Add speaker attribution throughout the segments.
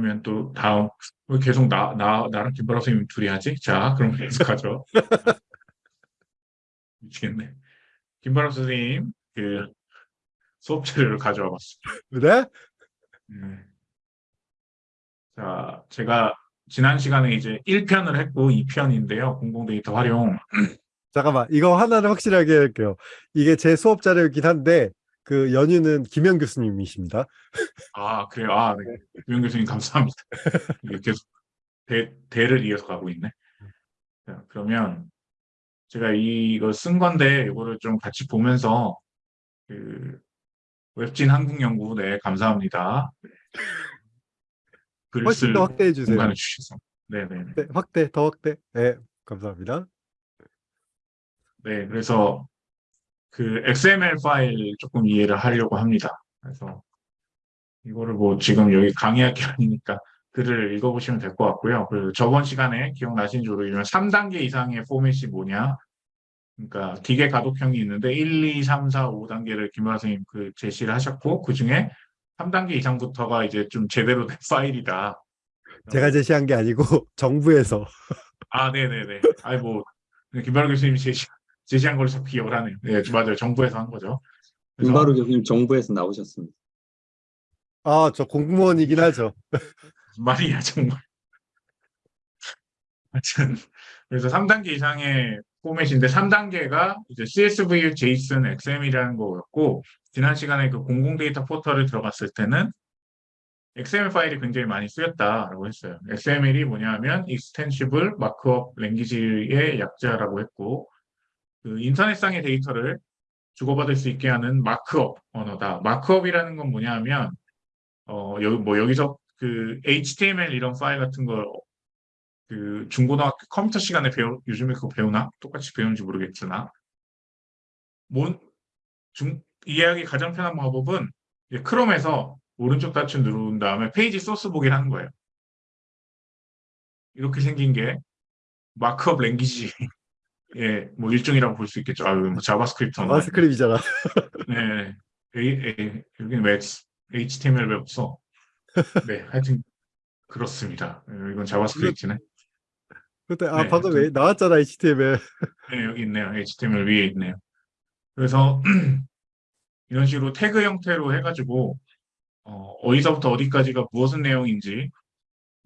Speaker 1: 그러면 또 다음 왜 계속 나, 나, 나랑 김바라 선생님 둘이 하지? 자, 그럼 계속하죠. 미치겠네. 김바라 선생님 그 수업 자료를 가져와 봤습니다.
Speaker 2: 네?
Speaker 1: 네. 자, 제가 지난 시간에 이제 1편을 했고 2편인데요. 공공 데이터 활용.
Speaker 2: 잠깐만 이거 하나는 확실하게 할게요. 이게 제 수업 자료이긴 한데 그 연유는 김현 교수님이십니다.
Speaker 1: 아, 그래요? 아, 네. 유영 교수님 감사합니다. 계속 대, 대를 이어서 가고 있네. 자, 그러면 제가 이거 쓴 건데 이거를 좀 같이 보면서 그 웹진 한국연구 네 감사합니다.
Speaker 2: 훨씬 쓸더 확대해 주세요.
Speaker 1: 공간을 주셔서 네네
Speaker 2: 네, 확대 더 확대. 네 감사합니다.
Speaker 1: 네 그래서 그 XML 파일 조금 이해를 하려고 합니다. 그래서 이거를 뭐 지금 여기 강의할 게 아니니까 글을 읽어보시면 될 것 같고요. 그리고 저번 시간에 기억나시는지 모르겠지만 3단계 이상의 포맷이 뭐냐 그러니까 기계 가독형이 있는데 1, 2, 3, 4, 5단계를 김화 선생님 그 제시를 하셨고 그 중에 3단계 이상부터가 이제 좀 제대로 된 파일이다.
Speaker 2: 제가 제시한 게 아니고 정부에서
Speaker 1: 아, 네네네. 아이 뭐 김바로 교수님이 제시, 제시한 걸 자꾸 기억을 하네요. 네, 맞아요. 정부에서 한 거죠.
Speaker 3: 김바로 교수님 정부에서 나오셨습니다.
Speaker 2: 아 저 공무원이긴 하죠.
Speaker 1: 말이야 정말. 하여튼 그래서 3단계 이상의 포맷인데 3단계가 이제 CSV, JSON, XML이라는 거였고 지난 시간에 그 공공 데이터 포털을 들어갔을 때는 XML 파일이 굉장히 많이 쓰였다라고 했어요. XML이 뭐냐면 Extensible Markup Language의 약자라고 했고 그 인터넷상의 데이터를 주고받을 수 있게 하는 markup 언어다. markup이라는 건 뭐냐면 어 여기 뭐 여기서 그 HTML 이런 파일 같은 걸 그 중고등학교 컴퓨터 시간에 배우 요즘에 그거 배우나? 똑같이 배우는지 모르겠으나 뭔 중, 이해하기 가장 편한 방법은 크롬에서 오른쪽 단추 누른 다음에 페이지 소스 보기를 하는 거예요. 이렇게 생긴 게 markup language 의뭐 일종이라고 볼 수 있겠죠. 아, 뭐
Speaker 2: JavaScript JavaScript잖아.
Speaker 1: 네, 에, 에, 여기는 왜 HTML 왜 없어? 네, 하여튼 그렇습니다. 이건 JavaScript네.
Speaker 2: 그때 아
Speaker 1: 네,
Speaker 2: 방금 왜 나왔잖아 HTML.
Speaker 1: 네, 여기 있네요. HTML 위에 있네요. 그래서 이런 식으로 태그 형태로 해가지고 어, 디서부터 어디까지가 무엇의 내용인지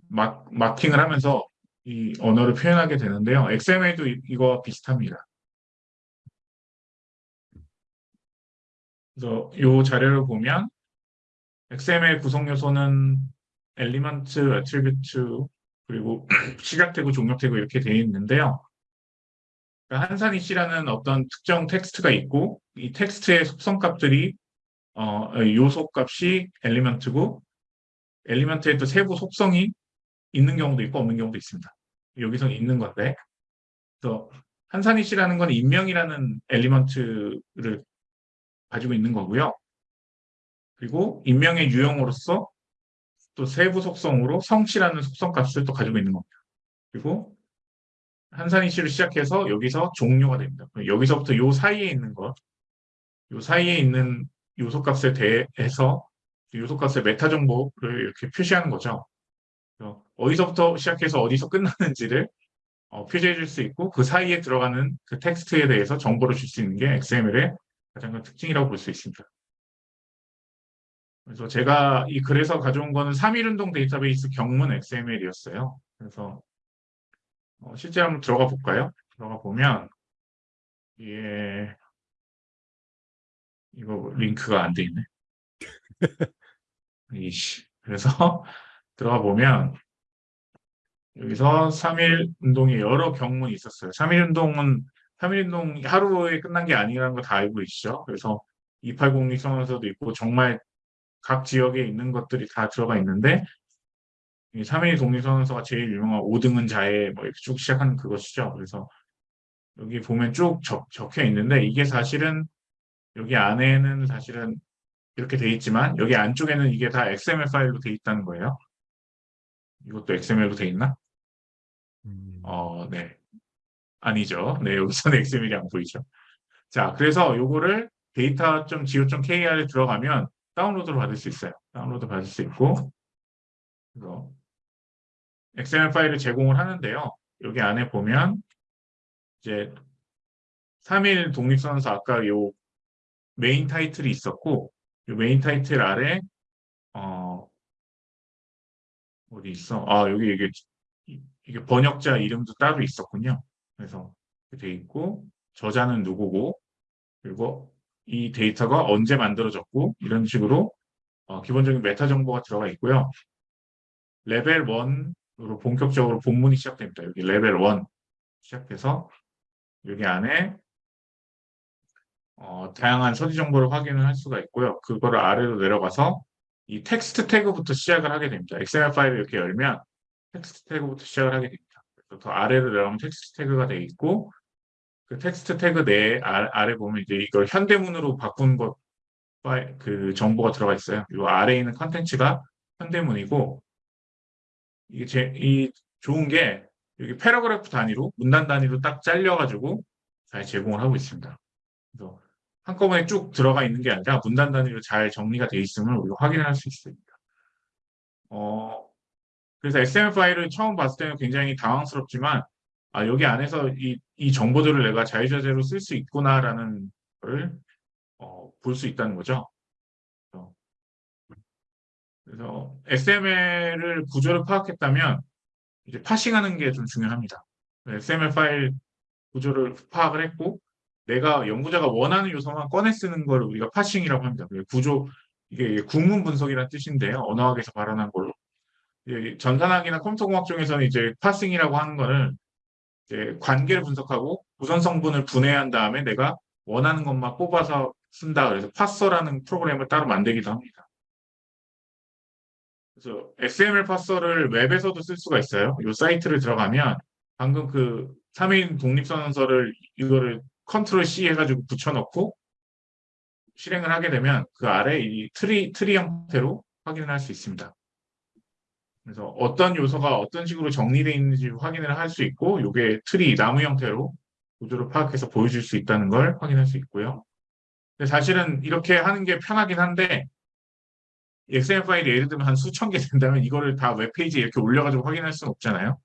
Speaker 1: 막, marking을 하면서 이 언어를 표현하게 되는데요. XML도 이, 이거와 비슷합니다. 그래서 이 자료를 보면 XML 구성 요소는 element, attribute, 그리고 시작 태그, 종료 태그 이렇게 되어 있는데요. 그러니까 한산이 씨라는 어떤 특정 텍스트가 있고 이 텍스트의 속성 값들이 어, 요소 값이 element고 element의 또 세부 속성이 있는 경우도 있고 없는 경우도 있습니다. 여기서 있는 건데 그래서 한산이 씨라는 건 인명이라는 element를 가지고 있는 거고요. 그리고 인명의 유형으로서 또 세부 속성으로 성씨라는 속성 값을 또 가지고 있는 겁니다. 그리고 한산이 씨를 시작해서 여기서 종료가 됩니다. 여기서부터 요 사이에 있는 것, 요 사이에 있는 요소 값에 대해서 요소 값의 meta 정보를 이렇게 표시하는 거죠. 어디서부터 시작해서 어디서 끝나는지를 어, 표시해 줄 수 있고 그 사이에 들어가는 그 텍스트에 대해서 정보를 줄 수 있는 게 XML의 가장 큰 특징이라고 볼 수 있습니다. 그래서 제가 이 글에서 가져온 거는 3.1운동 데이터베이스 경문 XML이었어요. 그래서 어, 실제 한번 들어가 볼까요? 들어가 보면 예 이거 링크가 안 돼 있네. 이씨. 그래서 들어가 보면 여기서 3.1 운동에 여러 경문이 있었어요. 3.1 운동은 3.1 운동 하루에 끝난 게 아니라는 거 다 알고 계시죠? 그래서 2806 선언서도 있고 정말 각 지역에 있는 것들이 다 들어가 있는데 이3.1 독립선언서가 제일 유명한 5등은 자해 뭐 이렇게 쭉 시작하는 그것이죠. 그래서 여기 보면 쭉 적, 적혀 있는데 이게 사실은 여기 안에는 사실은 이렇게 돼 있지만 여기 안쪽에는 이게 다 XML 파일로 돼 있다는 거예요. 이것도 XML로 돼 있나?
Speaker 2: 음,
Speaker 1: 어, 네. 아니죠. 네, 여기서는 XML이 안 보이죠. 자, 그래서 요거를 data.go.kr에 들어가면 다운로드를 받을 수 있어요. 다운로드 받을 수 있고 그래서 XML 파일을 제공을 하는데요. 여기 안에 보면 이제 3일 독립선언서 아까 요 main title이 있었고 요 main title 아래 어 어디 있어? 아 여기 이게 이게 번역자 이름도 따로 있었군요. 그래서 돼 있고 저자는 누구고 그리고 이 데이터가 언제 만들어졌고 이런 식으로 어, 기본적인 meta 정보가 들어가 있고요. 레벨 1으로 본격적으로 본문이 시작됩니다. 여기 레벨 1 시작해서 여기 안에 어, 다양한 서지 정보를 확인을 할 수가 있고요. 그거를 아래로 내려가서 이 텍스트 태그부터 시작을 하게 됩니다. XML 파일을 이렇게 열면 텍스트 태그부터 시작을 하게 됩니다. 그래서 더 아래로 내려가면 텍스트 태그가 되어 있고 그 텍스트 태그 내에 아, 아래 보면 이제 이걸 현대문으로 바꾼 것, 파일, 그 정보가 들어가 있어요. 이 아래에 있는 컨텐츠가 현대문이고 이게 제, 이 좋은 게 여기 paragraph 단위로 문단 단위로 딱 잘려가지고 잘 제공을 하고 있습니다. 그래서 한꺼번에 쭉 들어가 있는 게 아니라 문단 단위로 잘 정리가 되어 있음을 우리가 확인할 수 있습니다. 어, 그래서 XML 파일을 처음 봤을 때는 굉장히 당황스럽지만 아, 여기 안에서 이, 이 정보들을 내가 자유자재로 쓸 수 있구나라는 걸 어, 볼 수 있다는 거죠. 그래서, XML을 구조를 파악했다면 이제 파싱하는 게 좀 중요합니다. XML 파일 구조를 파악을 했고 내가 연구자가 원하는 요소만 꺼내 쓰는 걸 우리가 parsing이라고 합니다. 구조 이게 구문 분석이라는 뜻인데요. 언어학에서 발원한 걸로. 이제 전산학이나 컴퓨터공학 중에서는 이제 parsing이라고 하는 거를 이제 관계를 분석하고 우선 성분을 분해한 다음에 내가 원하는 것만 뽑아서 쓴다. 그래서 parser라는 프로그램을 따로 만들기도 합니다. 그래서 XML 파서를 웹에서도 쓸 수가 있어요. 이 사이트를 들어가면 방금 그 3인 독립선언서를 이거를 control C 해가지고 붙여넣고 실행을 하게 되면 그 아래 이 트리, 트리 형태로 확인을 할 수 있습니다. 그래서 어떤 요소가 어떤 식으로 정리되어 있는지 확인을 할 수 있고 이게 트리, 나무 형태로 구조를 파악해서 보여줄 수 있다는 걸 확인할 수 있고요. 근데 사실은 이렇게 하는 게 편하긴 한데 XML 파일이 예를 들면 한 수천 개 된다면 이거를 다 웹페이지에 이렇게 올려가지고 확인할 수는 없잖아요.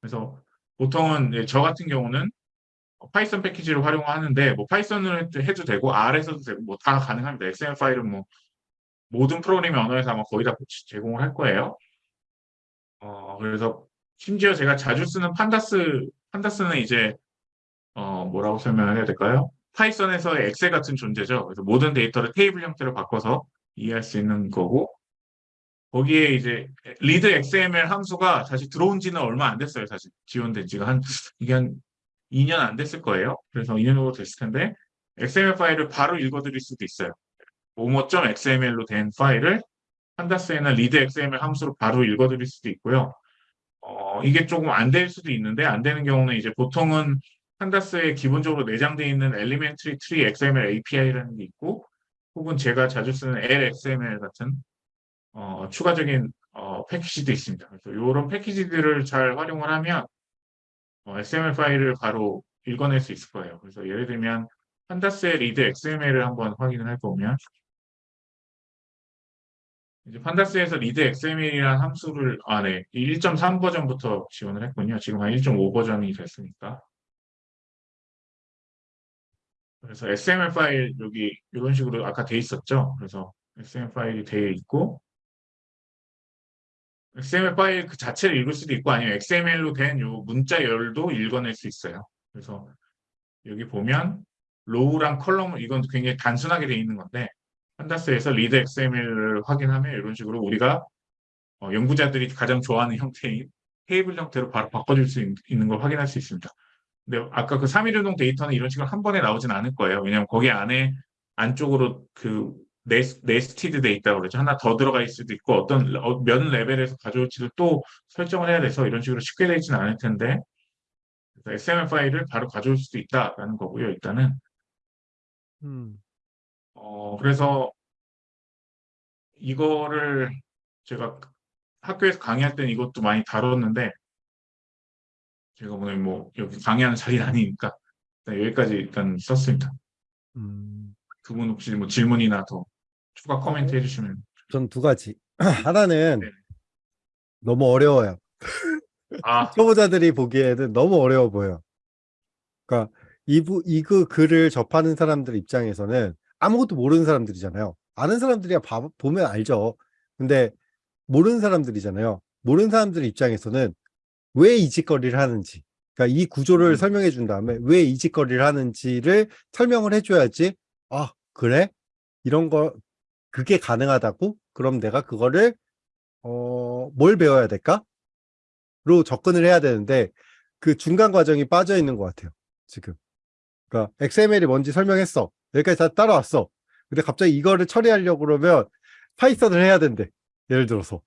Speaker 1: 그래서 보통은 이제 저 같은 경우는 Python 패키지를 활용하는데 뭐 Python을 해도 되고 R에서도 되고 뭐 다 가능합니다. XML 파일은 뭐 모든 프로그래밍 언어에서 아마 거의 다 제공을 할 거예요. 어 그래서 심지어 제가 자주 쓰는 Pandas Pandas는 이제 어 뭐라고 설명을 해야 될까요? Python에서의 엑셀 같은 존재죠. 그래서 모든 데이터를 테이블 형태로 바꿔서 이해할 수 있는 거고 거기에 이제 read XML 함수가 사실 들어온 지는 얼마 안 됐어요. 사실 지원된 지가 한 이게 한 2년 안 됐을 거예요. 그래서 2년 정도 됐을 텐데 XML 파일을 바로 읽어들일 수도 있어요. 모모.xml로 된 파일을 판다스에나 리드 XML 함수로 바로 읽어들일 수도 있고요. 어, 이게 조금 안 될 수도 있는데 안 되는 경우는 이제 보통은 판다스에 기본적으로 내장되어 있는 Elementary Tree XML API라는 게 있고 혹은 제가 자주 쓰는 LXML 같은 어, 추가적인 어, 패키지도 있습니다. 그래서 이런 패키지들을 잘 활용을 하면 어, XML 파일을 바로 읽어낼 수 있을 거예요. 그래서 예를 들면 판다스의 리드 XML을 한번 확인을 해보면 이제 판다스에서 리드 XML이라는 함수를 아, 네. 1.3 버전부터 지원을 했군요. 지금 한 1.5 버전이 됐으니까. 그래서 XML 파일 여기 이런 식으로 아까 돼 있었죠. 그래서 XML 파일이 되어 있고 XML 파일 그 자체를 읽을 수도 있고 아니면 XML로 된 요 문자열도 읽어낼 수 있어요. 그래서 여기 보면 row랑 column 이건 굉장히 단순하게 되어 있는 건데 판다스에서 리드 XML을 확인하면 이런 식으로 우리가 어, 연구자들이 가장 좋아하는 형태인 테이블 형태로 바로 바꿔줄 수 있, 있는 걸 확인할 수 있습니다. 근데 아까 그 3.1운동 데이터는 이런 식으로 한 번에 나오진 않을 거예요. 왜냐하면 거기 안에 안쪽으로 그 nes, nested 돼 있다고 그러죠. 하나 더 들어가 있을 수도 있고 어떤 어, 몇 레벨에서 가져올지를 또 설정을 해야 돼서 이런 식으로 쉽게 있지는 않을 텐데 XML 파일을 바로 가져올 수도 있다라는 거고요. 일단은
Speaker 2: 음.
Speaker 1: 어 그래서 이거를 제가 학교에서 강의할 때는 이것도 많이 다뤘는데 제가 오늘 뭐 여기 강의하는 자리는 아니니까 여기까지 일단 썼습니다.
Speaker 2: 음.
Speaker 1: 두분 혹시 뭐 질문이나 더 추가 코멘트 해주시면
Speaker 2: 전 두 가지. 하나는
Speaker 1: 네.
Speaker 2: 너무 어려워요.
Speaker 1: 아,
Speaker 2: 초보자들이 보기에는 너무 어려워 보여요. 그러니까 이부 이그 글을 접하는 사람들 입장에서는 아무것도 모르는 사람들이잖아요. 아는 사람들이야 봐- 보면 알죠. 근데 모르는 사람들이잖아요. 모르는 사람들 입장에서는 왜 이 짓거리를 하는지, 그러니까 이 구조를
Speaker 1: 음.
Speaker 2: 설명해 준 다음에 왜 이 짓거리를 하는지를 설명을 해줘야지. 아 그래? 이런 거 그게 가능하다고? 그럼 내가 그거를 어, 뭘 배워야 될까? 로 접근을 해야 되는데 그 중간 과정이 빠져 있는 것 같아요. 지금. 그러니까 XML이 뭔지 설명했어. 여기까지 다 따라왔어. 근데 갑자기 이거를 처리하려고 그러면 Python을 해야 된대. 예를 들어서.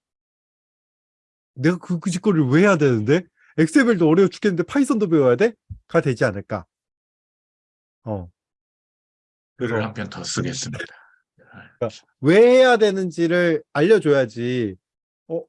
Speaker 2: 내가 그, 그 짓거리를 왜 해야 되는데? XML도 어려워 죽겠는데 Python도 배워야 돼? 가 되지 않을까. 어.
Speaker 1: 글을 한 편 더 쓰겠습니다.
Speaker 2: 왜 해야 되는지를 알려줘야지. 어,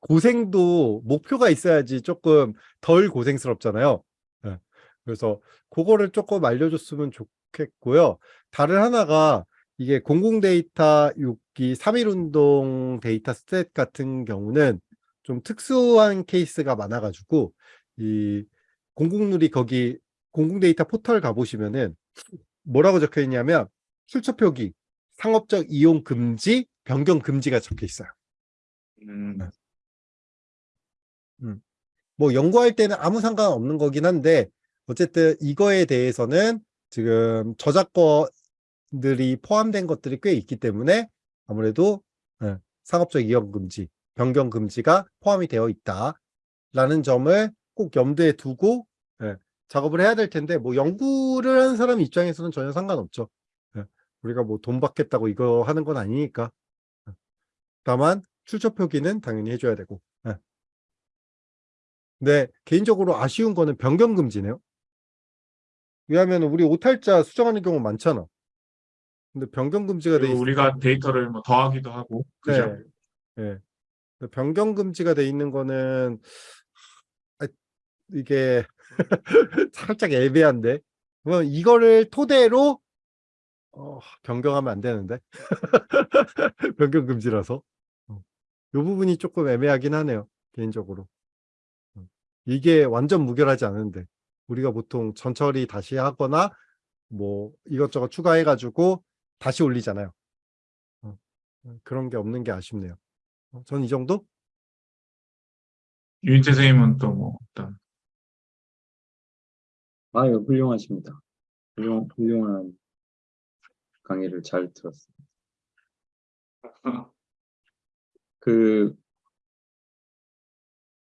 Speaker 2: 고생도 목표가 있어야지 조금 덜 고생스럽잖아요. 예. 그래서 그거를 조금 알려줬으면 좋겠고요. 다른 하나가 이게 공공 데이터 6기 3.1운동 데이터셋 같은 경우는 좀 특수한 케이스가 많아가지고 이 공공누리 거기 공공 데이터 포털 가보시면은 뭐라고 적혀 있냐면 출처 표기 상업적 이용 금지, 변경 금지가 적혀 있어요.
Speaker 1: 음,
Speaker 2: 뭐 연구할 때는 아무 상관없는 거긴 한데 어쨌든 이거에 대해서는 지금 저작권들이 포함된 것들이 꽤 있기 때문에 아무래도 예, 상업적 이용 금지, 변경 금지가 포함이 되어 있다라는 점을 꼭 염두에 두고 예, 작업을 해야 될 텐데 뭐 연구를 하는 사람 입장에서는 전혀 상관없죠. 예, 우리가 뭐 돈 받겠다고 이거 하는 건 아니니까. 예. 다만 출처 표기는 당연히 해줘야 되고. 예. 근데 개인적으로 아쉬운 거는 변경 금지네요. 왜냐하면 우리 오탈자 수정하는 경우 많잖아. 근데 변경 금지가 돼.
Speaker 1: 우리가 데이터를 뭐 더하기도 하고, 그죠?
Speaker 2: 네. 예. 근데 변경 금지가 돼 있는 거는 아, 이게 살짝 애매한데. 그러면 이거를 토대로 어, 변경하면 안 되는데. 변경 금지라서. 어. 이 부분이 조금 애매하긴 하네요. 개인적으로. 어. 이게 완전 무결하지 않은데 우리가 보통 전처리 다시 하거나 뭐 이것저것 추가해가지고 다시 올리잖아요. 어. 그런 게 없는 게 아쉽네요. 어, 전이 정도?
Speaker 1: 유인태 선생님은 또 뭐 어떤
Speaker 3: 아유, 훌륭하십니다. 훌륭, 훌륭한 강의를 잘 들었습니다. 그,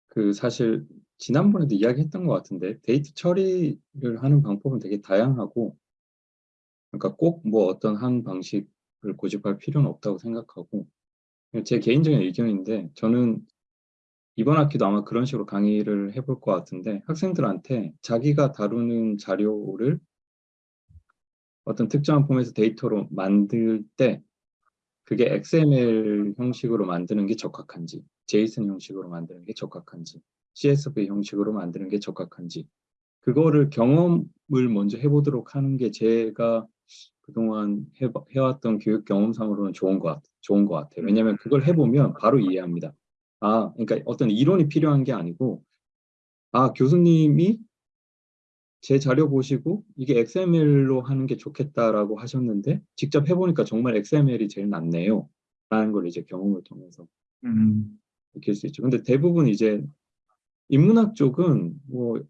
Speaker 3: 그 사실 지난번에도 이야기했던 것 같은데 데이터 처리를 하는 방법은 되게 다양하고 그러니까 꼭 뭐 어떤 한 방식을 고집할 필요는 없다고 생각하고 제 개인적인 의견인데 저는 이번 학기도 아마 그런 식으로 강의를 해볼 것 같은데 학생들한테 자기가 다루는 자료를 어떤 특정한 폼에서 데이터로 만들 때 그게 XML 형식으로 만드는 게 적합한지 JSON 형식으로 만드는 게 적합한지 CSV 형식으로 만드는 게 적합한지 그거를 경험을 먼저 해보도록 하는 게 제가 그동안 해, 해왔던 교육 경험상으로는 좋은 것, 같, 좋은 것 같아요. 왜냐하면 그걸 해보면 바로 이해합니다. 아, 그러니까 어떤 이론이 필요한 게 아니고 아, 교수님이 제 자료 보시고 이게 XML로 하는 게 좋겠다라고 하셨는데 직접 해보니까 정말 XML이 제일 낫네요. 라는 걸 이제 경험을 통해서
Speaker 1: 음,
Speaker 3: 느낄 수 있죠. 근데 대부분 이제 인문학 쪽은 뭐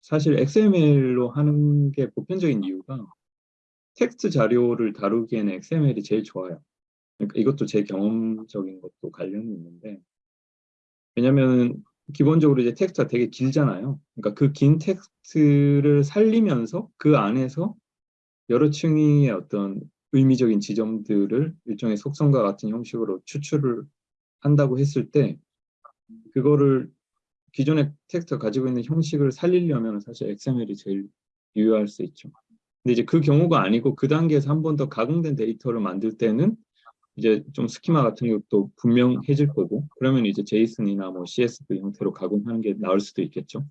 Speaker 3: 사실 XML로 하는 게 보편적인 이유가 텍스트 자료를 다루기에는 XML이 제일 좋아요. 그러니까 이것도 제 경험적인 것도 관련이 있는데 왜냐면 기본적으로 이제 텍스트가 되게 길잖아요. 그러니까 그 긴 텍스트를 살리면서 그 안에서 여러 층의 어떤 의미적인 지점들을 일종의 속성과 같은 형식으로 추출을 한다고 했을 때 그거를 기존의 텍스트가 가지고 있는 형식을 살리려면 사실 XML이 제일 유효할 수 있죠. 근데 이제 그 경우가 아니고 그 단계에서 한 번 더 가공된 데이터를 만들 때는 이제 좀 스키마 같은 것도 분명해질 거고 그러면 이제 JSON이나 뭐 CSV 형태로 가공하는 게 나을 수도 있겠죠.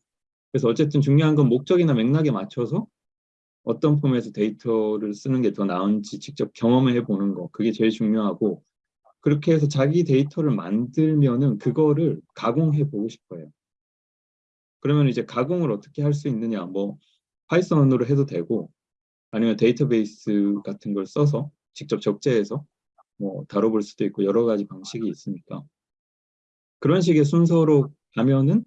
Speaker 3: 그래서 어쨌든 중요한 건 목적이나 맥락에 맞춰서 어떤 폼에서 데이터를 쓰는 게 더 나은지 직접 경험을 해보는 거 그게 제일 중요하고 그렇게 해서 자기 데이터를 만들면은 그거를 가공해 보고 싶어요. 그러면 이제 가공을 어떻게 할 수 있느냐, 뭐 Python으로 해도 되고 아니면 데이터베이스 같은 걸 써서 직접 적재해서 뭐 다뤄볼 수도 있고 여러 가지 방식이 있으니까 그런 식의 순서로 가면은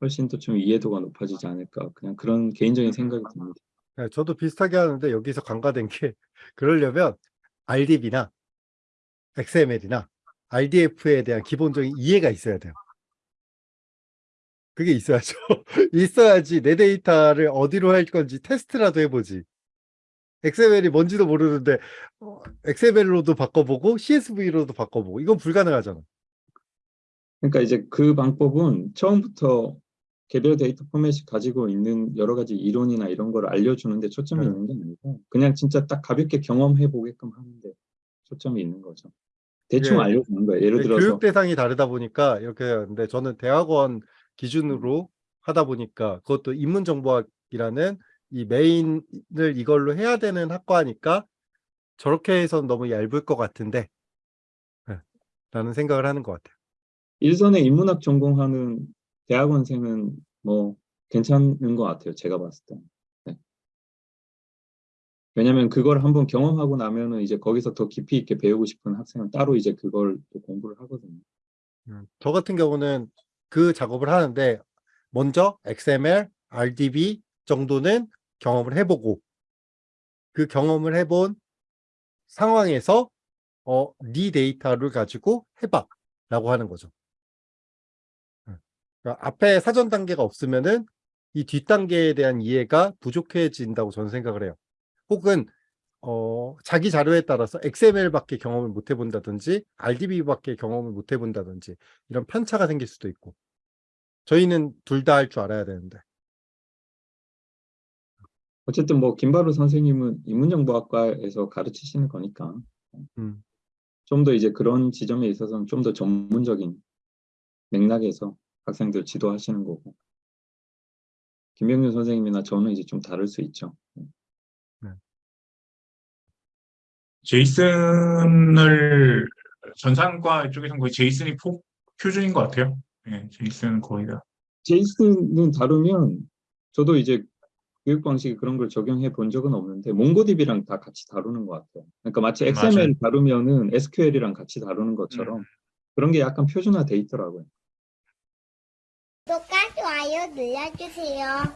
Speaker 3: 훨씬 더 좀 이해도가 높아지지 않을까 그냥 그런 개인적인 생각이 듭니다.
Speaker 2: 네, 저도 비슷하게 하는데 여기서 간과된 게 그러려면 RDB나 XML이나 RDF에 대한 기본적인 이해가 있어야 돼요. 그게 있어야죠. 있어야지 내 데이터를 어디로 할 건지 테스트라도 해보지. XML이 뭔지도 모르는데 어, XML로도 바꿔보고 CSV로도 바꿔보고 이건 불가능하잖아.
Speaker 3: 그러니까 이제 그 방법은 처음부터 개별 데이터 포맷이 가지고 있는 여러 가지 이론이나 이런 걸 알려주는데 초점이
Speaker 2: 네.
Speaker 3: 있는 게 아니고 그냥 진짜 딱 가볍게 경험해 보게끔 하는데 초점이 있는 거죠. 대충
Speaker 2: 예.
Speaker 3: 알려주는 거예요. 예를
Speaker 2: 네,
Speaker 3: 들어서
Speaker 2: 교육 대상이 다르다 보니까 이렇게 하는데 저는 대학원 기준으로 하다 보니까 그것도 인문정보학이라는 이 메인을 이걸로 해야 되는 학과니까 저렇게 해서는 너무 얇을 것 같은데 네, 라는 생각을 하는 것 같아요.
Speaker 3: 일선에 인문학 전공하는 대학원생은 뭐 괜찮은 것 같아요. 제가 봤을 때. 네. 왜냐면 그걸 한번 경험하고 나면은 이제 거기서 더 깊이 있게 배우고 싶은 학생은 따로 이제 그걸 또 공부를 하거든요.
Speaker 2: 음, 저 같은 경우는 그 작업을 하는데 먼저 XML, RDB 정도는 경험을 해보고 그 경험을 해본 상황에서 어, 네 데이터를 가지고 해봐 라고 하는 거죠. 음, 그러니까 앞에 사전 단계가 없으면은 이 뒷단계에 대한 이해가 부족해진다고 저는 생각을 해요. 혹은 어, 자기 자료에 따라서 XML밖에 경험을 못 해본다든지 RDB밖에 경험을 못 해본다든지 이런 편차가 생길 수도 있고 저희는 둘 다 할 줄 알아야 되는데.
Speaker 3: 어쨌든 뭐 김바로 선생님은 인문정보학과에서 가르치시는 거니까.
Speaker 2: 음,
Speaker 3: 좀더 이제 그런 지점에 있어서는 좀 더 전문적인 맥락에서 학생들 지도하시는 거고. 김병준 선생님이나 저는 이제 좀 다를 수 있죠.
Speaker 1: 제이슨을 전산과 쪽에서는 거의 제이슨이 포, 표준인 것 같아요. 예, 제이슨은 거의 다.
Speaker 3: 제이슨은 다루면 저도 이제 교육 방식에 그런 걸 적용해 본 적은 없는데 몽고DB랑 다 같이 다루는 것 같아요. 그러니까 마치
Speaker 1: 음,
Speaker 3: XML 다루면은 SQL이랑 같이 다루는 것처럼
Speaker 1: 음.
Speaker 3: 그런 게 약간 표준화돼 있더라고요.
Speaker 4: 구독과 좋아요 눌러주세요.